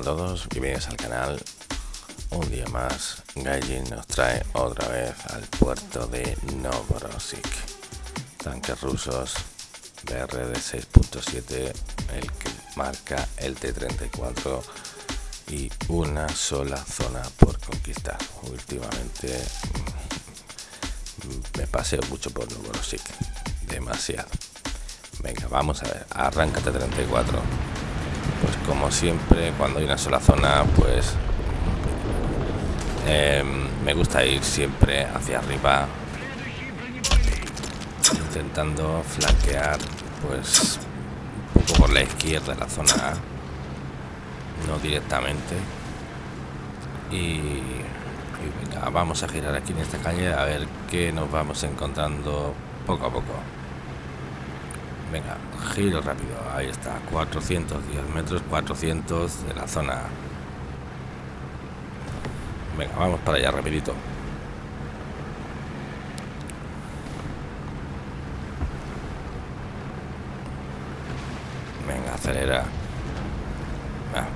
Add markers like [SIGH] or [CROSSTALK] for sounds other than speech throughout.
A todos, bienvenidos al canal. Un día más, Gaijin nos trae otra vez al puerto de Novorossiysk. Tanques rusos BRD 6.7, el que marca el T-34 y una sola zona por conquistar. Últimamente mm, me paseo mucho por Novorossiysk, demasiado. Venga, vamos a ver, arráncate 34 pues como siempre cuando hay una sola zona pues em, me gusta ir siempre hacia arriba intentando flanquear pues un poco por la izquierda de la zona A no directamente. Y, venga vamos a girar aquí en esta calle a ver qué nos vamos encontrando poco a poco Venga, giro rápido. Ahí está, 410 metros, 400 de la zona. Venga, vamos para allá rapidito. Venga, acelera. Ah,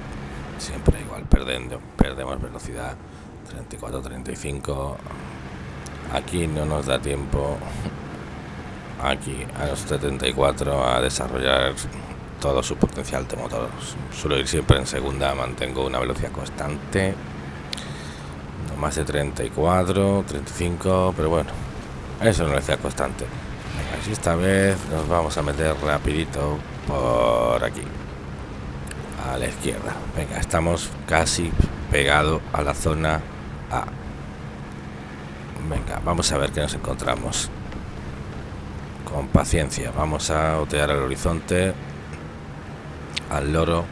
siempre igual, perdiendo, perdemos velocidad. 34, 35. Aquí no nos da tiempo aquí a los 74 a desarrollar todo su potencial de motor. Suelo ir siempre en segunda, mantengo una velocidad constante, no más de 34, 35, pero bueno, eso es una velocidad constante. Así esta vez nos vamos a meter rapidito por aquí, a la izquierda. Venga, estamos casi pegado a la zona A. Venga, vamos a ver qué nos encontramos con paciencia. Vamos a otear el horizonte al loro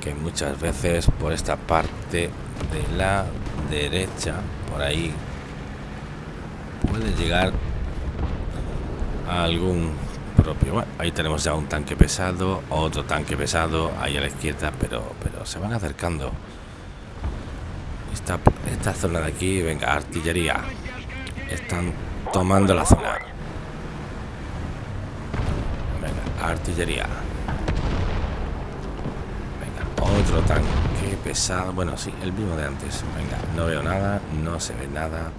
que muchas veces por esta parte de la derecha, por ahí, puede llegar a algún propio. ahí tenemos ya un tanque pesado, otro tanque pesado ahí a la izquierda, pero, pero se van acercando. Esta, esta zona de aquí, venga, artillería. Están tomando la zona. Artillería. Venga, otro tanque pesado. Bueno, sí, el mismo de antes. Venga, no veo nada, no se ve nada.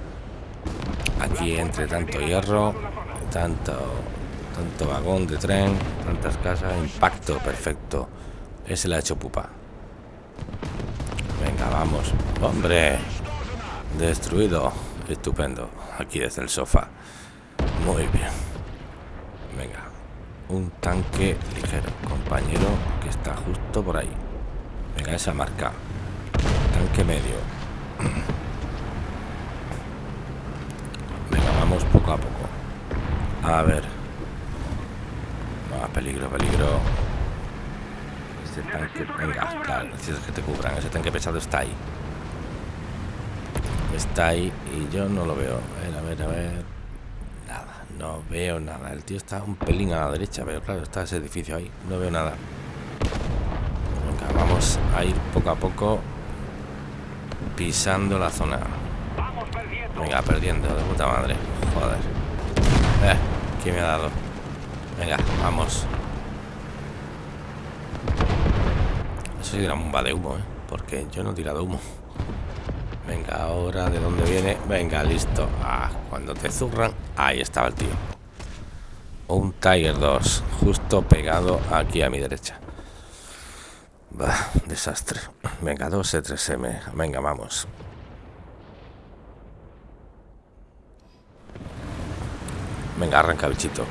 Aquí entre tanto hierro, tanto, tanto vagón de tren, tantas casas, impacto perfecto. Ese le ha hecho pupa. Venga, vamos. Hombre, destruido. Estupendo. Aquí desde el sofá. Muy bien. Venga, un tanque ligero, compañero, que está justo por ahí. Venga, esa marca. Tanque medio. [CLEARS THROAT] Venga, vamos poco a poco. A ver. Va, peligro, peligro. Este tanque... Venga, claro, necesitas que te cubran. Ese tanque pesado está ahí. Está ahí y yo no lo veo. A ver, a ver, a ver. No veo nada. El tío está un pelín a la derecha, pero claro, está ese edificio ahí. No veo nada. Venga, vamos a ir poco a poco pisando la zona. Venga, perdiendo, de puta madre. Joder. Eh, ¿qué me ha dado? Venga, vamos. Eso sí una bomba de humo, ¿eh? Porque yo no he tirado humo. Venga, ahora de dónde viene. Venga, listo. Ah, cuando te zurran. Ahí estaba el tío. Un Tiger 2. Justo pegado aquí a mi derecha. Bah, desastre. Venga, 2 E3M. Venga, vamos. Venga, arranca bichito.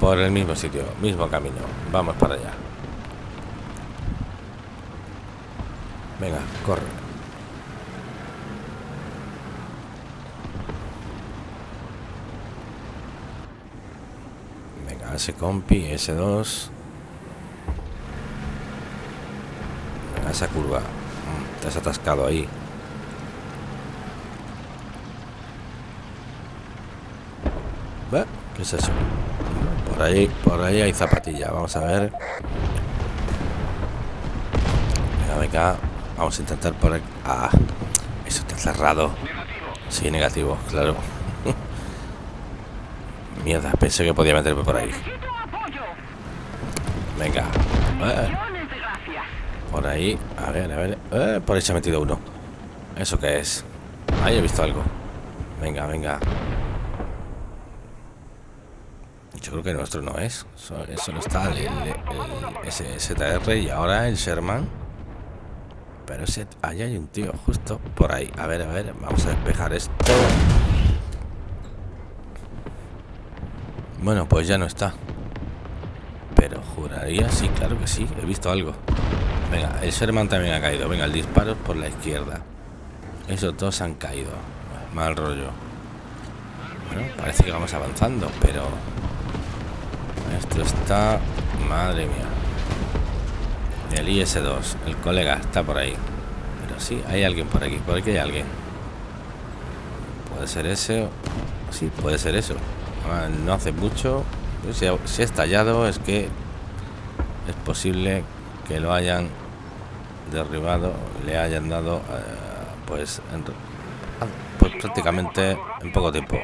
Por el mismo sitio, mismo camino. Vamos para allá. Venga, corre. Ese compi, S2. esa curva. Mm, te has atascado ahí. ¿Qué es eso? Por ahí, por ahí hay zapatilla. Vamos a ver. Venga, venga. Vamos a intentar por aquí. Ah, eso está cerrado. Sí, negativo, claro. Mierda, pensé que podía meterme por ahí. Venga. Por ahí, a ver, a ver. Eh, por ahí se ha metido uno. ¿Eso qué es? Ahí he visto algo. Venga, venga. Yo creo que nuestro no es. Eso, no está el, el, STR y ahora el Sherman. Pero ese, ahí hay un tío justo por ahí. A ver, a ver, vamos a despejar esto. Bueno, pues ya no está. Pero juraría, sí, claro que sí. He visto algo. Venga, el Sherman también ha caído. Venga, el disparo por la izquierda. Esos dos han caído. Mal rollo. Bueno, parece que vamos avanzando, pero... Esto está... Madre mía. El IS-2. El colega está por ahí. Pero sí, hay alguien por aquí. Por aquí hay alguien. Puede ser ese. Sí, puede ser eso. Ah, no hace mucho. Si ha, estallado es que es posible que lo hayan derribado, le hayan dado, eh, pues, pues prácticamente en poco tiempo.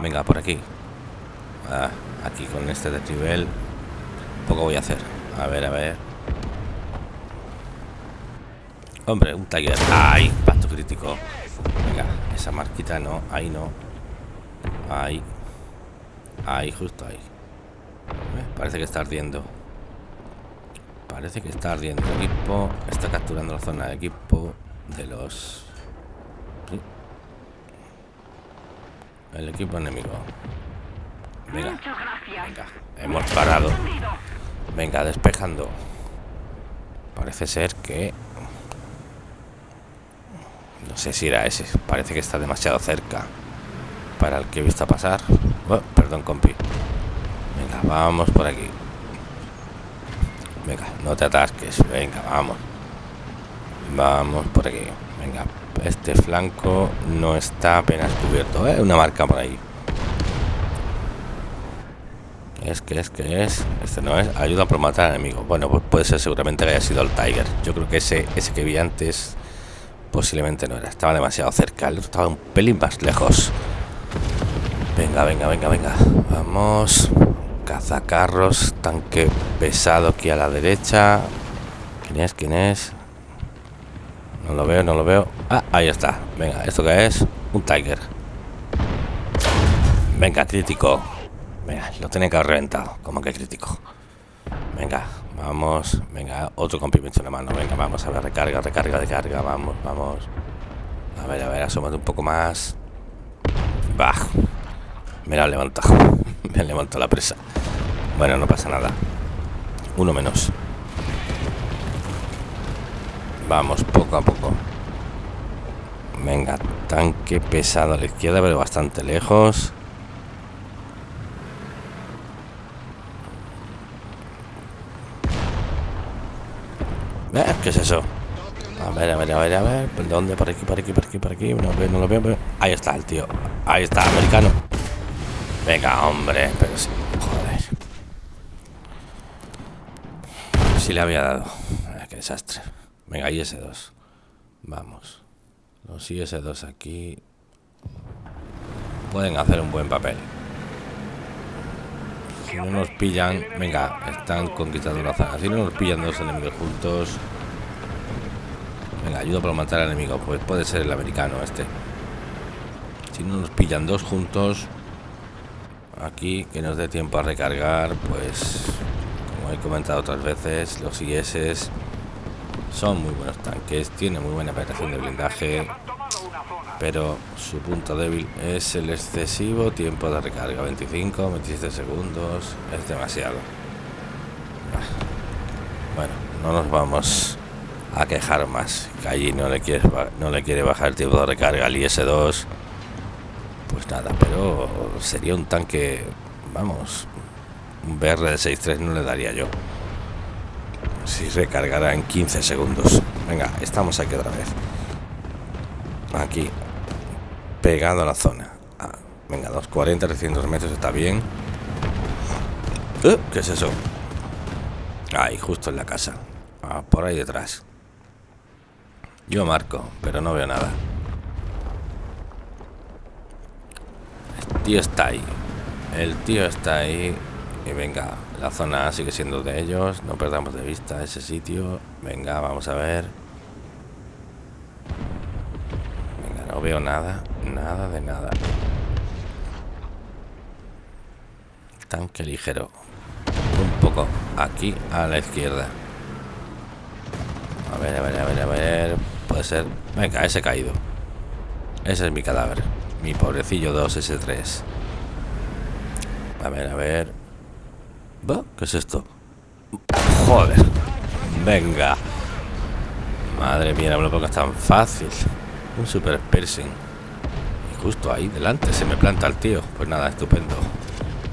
Venga, por aquí. Ah, aquí con este desnivel poco voy a hacer. A ver, a ver. Hombre, un Tiger. ¡Ay! Pacto crítico. Venga, esa marquita no. Ahí no. Ahí. Ahí, justo ahí. Parece que está ardiendo. Parece que está ardiendo. El equipo está capturando la zona de equipo de los... El equipo enemigo. Venga. Venga. Hemos parado. Venga, despejando. Parece ser que no sé si era ese. Parece que está demasiado cerca para el que he visto pasar. Oh, perdón, compi. Venga, vamos por aquí. Venga, no te atasques. Venga, vamos. Vamos por aquí. Venga, este flanco no está apenas cubierto. ¿eh? Una marca por ahí. Es que es que es. Este no es. Ayuda a matar al enemigo. Bueno, pues puede ser seguramente que haya sido el Tiger. Yo creo que ese, ese que vi antes Posiblemente no era, estaba demasiado cerca, el otro estaba un pelín más lejos. Venga, venga, venga, venga. Vamos. Cazacarros, tanque pesado aquí a la derecha. ¿Quién es? ¿Quién es? No lo veo, no lo veo. Ah, ahí está. Venga, ¿esto qué es? Un Tiger. Venga, crítico. Venga, lo tenía que haber reventado. Como que crítico. Venga, Vamos, venga, otro complemento en la mano. Venga, vamos a ver, recarga, recarga, recarga. Vamos, vamos. A ver, a ver, asómate un poco más. Bah, me la he levantado. [LAUGHS] me ha levantado la presa. Bueno, no pasa nada. Uno menos. Vamos, poco a poco. Venga, tanque pesado a la izquierda, pero bastante lejos. ¿Eh? ¿Qué es eso? A ver, a ver, a ver, a ver. ¿Por dónde? Por aquí, por aquí, por aquí, por aquí. No lo veo, no lo veo. Ahí está el tío. Ahí está, americano. Venga, hombre. Pero sí. Joder. Sí le había dado. Qué desastre. Venga, IS-2. Vamos. Los IS-2 aquí pueden hacer un buen papel. Si no nos pillan, venga, están conquistando la zona. Si no nos pillan dos enemigos juntos, venga, ayuda para matar al enemigo. Pues puede ser el americano este. Si no nos pillan dos juntos, aquí que nos dé tiempo a recargar, pues como he comentado otras veces, los IS son muy buenos tanques, tienen muy buena penetración de blindaje pero su punto débil es el excesivo tiempo de recarga 25 27 segundos es demasiado. Bueno no nos vamos a quejar más que allí no le quiere no le quiere bajar el tiempo de recarga al IS-2 pues nada pero sería un tanque vamos un BR de 6.3 no le daría yo si recargara en 15 segundos venga estamos aquí otra vez aquí pegado a la zona. Ah, venga, 240, 300 metros está bien. Uh, ¿Qué es eso? Ahí, justo en la casa. Ah, por ahí detrás. Yo marco, pero no veo nada. Tío está ahí. El tío está ahí. Y venga, La zona sigue siendo de ellos. No perdamos de vista ese sitio. Venga, vamos a ver. Venga, no veo nada. Nada de nada. Tanque ligero. Un poco aquí a la izquierda. A ver, a ver, a ver, a ver. Puede ser. Venga, ese caído. Ese es mi cadáver. Mi pobrecillo 2S3. A ver, a ver. ¿Qué es esto? Joder. Venga. Madre mía, no lo es tan fácil. Un super piercing. Y justo ahí delante se me planta el tío. Pues nada, estupendo.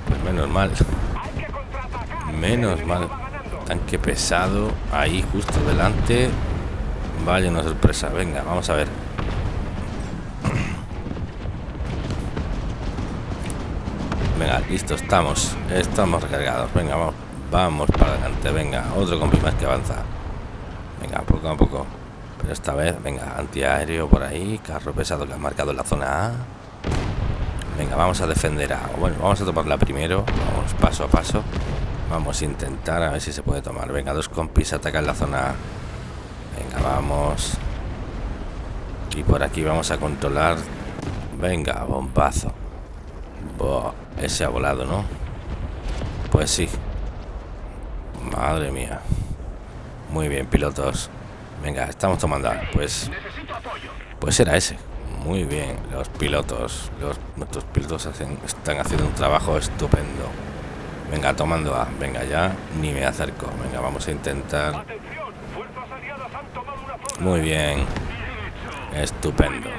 Pues menos mal. Menos mal. Tanque pesado. Ahí justo delante. Vaya una sorpresa. Venga, vamos a ver. Listo, estamos. Estamos recargados. Venga, vamos. Vamos para adelante. Venga, otro compi más que avanza. Venga, poco a poco. Pero esta vez, venga, antiaéreo por ahí. Carro pesado que ha marcado en la zona A. Venga, vamos a defender a... Bueno, vamos a tomarla primero. Vamos paso a paso. Vamos a intentar a ver si se puede tomar. Venga, dos compis atacan la zona A. Venga, vamos. Y por aquí vamos a controlar. Venga, bombazo. Ese ha volado, ¿no? Pues sí. Madre mía. Muy bien, pilotos. Venga, estamos tomando. Pues. Pues era ese. Muy bien, los pilotos. Los, nuestros pilotos están haciendo un trabajo estupendo. Venga, tomando A. Venga, ya ni me acerco. Venga, vamos a intentar. Muy bien. Estupendo.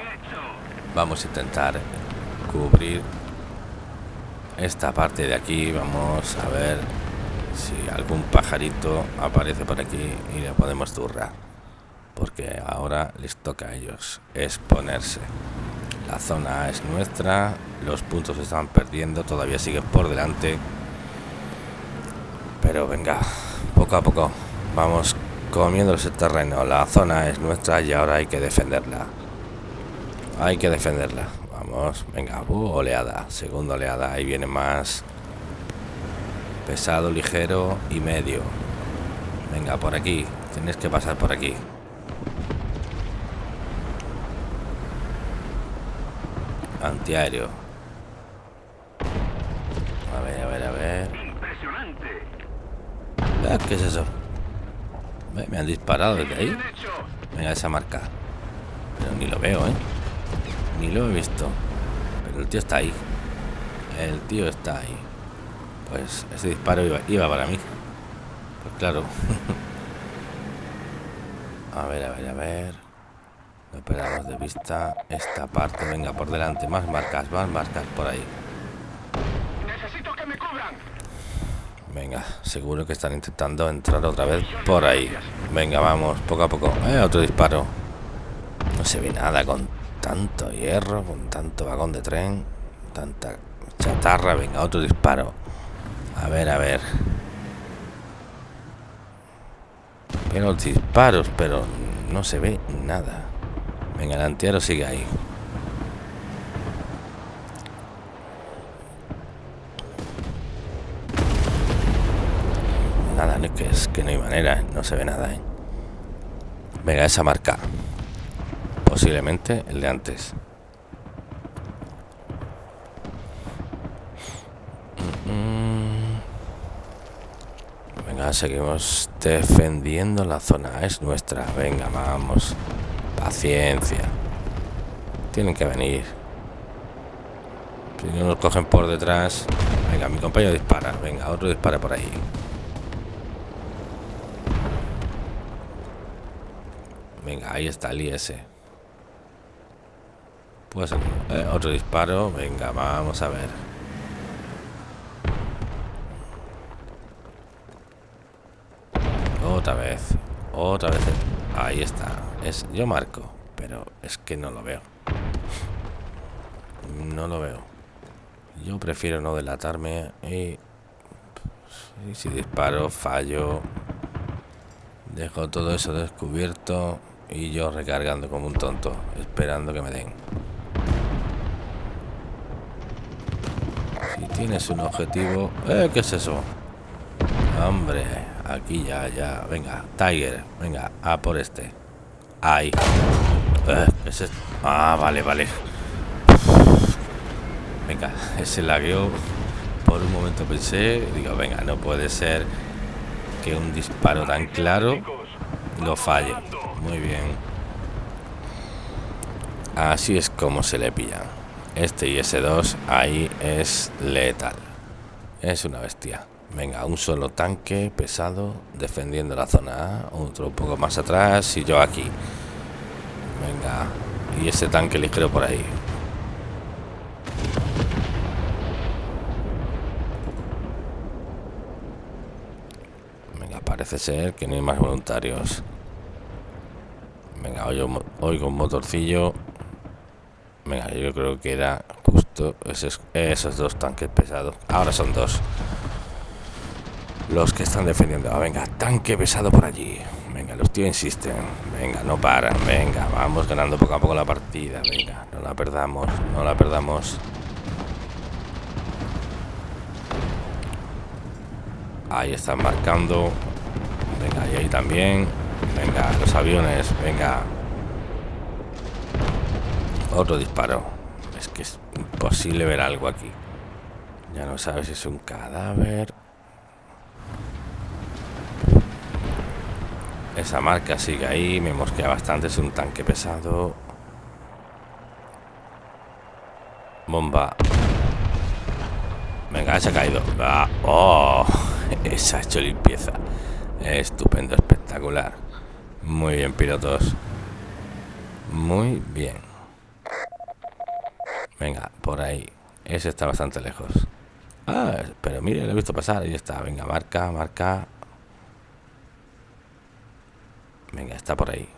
Vamos a intentar cubrir esta parte de aquí. Vamos a ver si algún pajarito aparece por aquí y le podemos zurrar. Porque ahora les toca a ellos exponerse. La zona es nuestra los puntos se están perdiendo todavía siguen por delante. Pero venga poco a poco vamos comiendo ese terreno. La zona es nuestra y ahora hay que defenderla. Hay que defenderla vamos venga uh, oleada segunda oleada ahí viene más pesado, ligero y medio. Venga, por aquí. Tienes que pasar por aquí. Antiaéreo. A ver, a ver, a ver. Ah, ¿Qué es eso? Me han disparado desde ahí. Venga, esa marca. Pero ni lo veo, ¿eh? Ni lo he visto. Pero el tío está ahí. El tío está ahí. Pues ese disparo iba, para mí. Pues claro. [LAUGHS] a ver, a ver, a ver. No perdamos de vista esta parte. Venga, por delante. Más marcas, más marcas por ahí. Necesito que me cubran. Venga, seguro que están intentando entrar otra vez por ahí. Venga, vamos, poco a poco. Eh, otro disparo. No se ve nada con tanto hierro, con tanto vagón de tren, tanta chatarra. Venga, otro disparo. A ver, a ver. Pero disparos, pero no se ve nada. Venga, el antiaero sigue ahí. Nada, no, que es que no hay manera, no se ve nada. ¿eh? Venga, esa marca. Posiblemente el de antes. seguimos defendiendo la zona. Es nuestra. Venga, vamos. Paciencia. Tienen que venir. Si no nos cogen por detrás. Venga, mi compañero dispara. Venga, otro dispara por ahí. Venga, ahí está el IS. Pues otro disparo. Venga, vamos a ver. Otra vez. Otra vez. Ahí está. Es, yo marco, pero es que no lo veo. No lo veo. Yo prefiero no delatarme y, y si disparo, fallo. Dejo todo eso descubierto y yo recargando como un tonto, esperando que me den. Si tienes un objetivo... Eh, ¿Qué es eso? Hombre, aquí ya, ya. Venga, Tiger. Venga, a por este. Ahí. Eh. Ah, vale, vale. Venga, ese lagueo. Por un momento pensé, digo, venga, no puede ser que un disparo tan claro lo falle. Muy bien. Así es como se le pilla. Este IS-2 ahí es letal. Es una bestia. Venga, un solo tanque pesado defendiendo la zona otro un poco más atrás y yo aquí. Venga, y ese tanque ligero por ahí. Venga, parece ser que no hay más voluntarios. Venga, oigo, oigo un motorcillo. Venga, yo creo que era justo esos, esos dos tanques pesados. Ahora son dos los que están defendiendo. Ah, venga, tanque pesado por allí. Venga, los tíos insisten. Venga, no paran. Venga, vamos ganando poco a poco la partida. Venga, no la perdamos. No la perdamos. Ahí están marcando. Venga, y ahí también. Venga, los aviones. Venga. Otro disparo. Es que es imposible ver algo aquí. Ya no sabes si es un cadáver Esa marca sigue ahí, me mosquea bastante, es un tanque pesado. Bomba. Venga, se ha caído. ¡Oh! [LAUGHS] Esa ha hecho limpieza. Estupendo, espectacular. Muy bien, pilotos. Muy bien. Venga, por ahí. Ese está bastante lejos. Ah, pero mire, lo he visto pasar. Ahí está. Venga, marca, marca. Venga, está por ahí.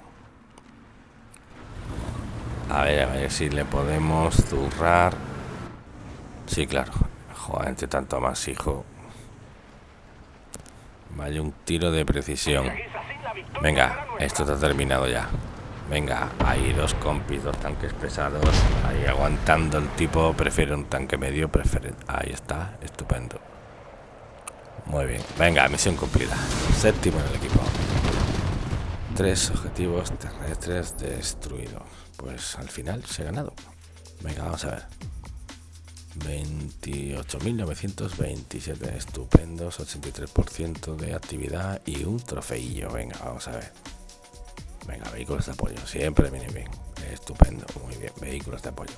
A ver, a ver si le podemos zurrar. Sí, claro. Joder, entre tanto más, hijo. Vaya un tiro de precisión. Venga, esto está terminado ya. Venga, ahí dos compis, dos tanques pesados. Ahí aguantando el tipo. Prefiere un tanque medio. Prefiere... Ahí está, estupendo. Muy bien. Venga, misión cumplida. Séptimo en el equipo. Tres objetivos terrestres destruidos. Pues al final se ha ganado. Venga, vamos a ver. 28.927 estupendos, 83% de actividad y un trofeillo. Venga, vamos a ver. Venga, vehículos de apoyo. Siempre viene bien. Estupendo, muy bien. Vehículos de apoyo.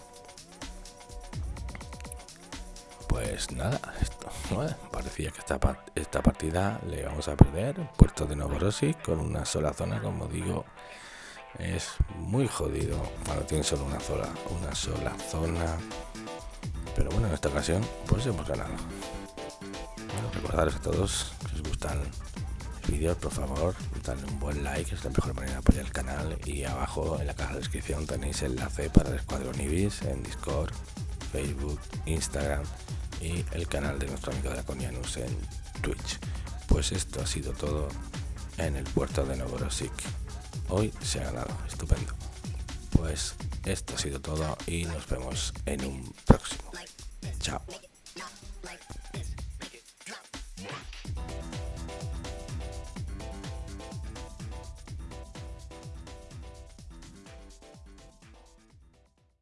Pues nada, esto, [LAUGHS] parecía que esta, esta partida le vamos a perder. Puerto de Novorossiysk con una sola zona, como digo, es muy jodido cuando tiene solo una sola, una sola zona. Pero bueno, en esta ocasión pues hemos ganado. Bueno, recordaros a todos que os gustan vídeos, por favor, dadle un buen like, es la mejor manera de apoyar el canal. Y abajo en la caja de descripción tenéis el enlace para el Escuadrón Ibis en Discord, Facebook, Instagram y el canal de nuestro amigo Draconianus en Twitch. Pues esto ha sido todo en el puerto de Novorossiysk. Hoy se ha ganado, estupendo. Pues esto ha sido todo y nos vemos en un próximo. Chao.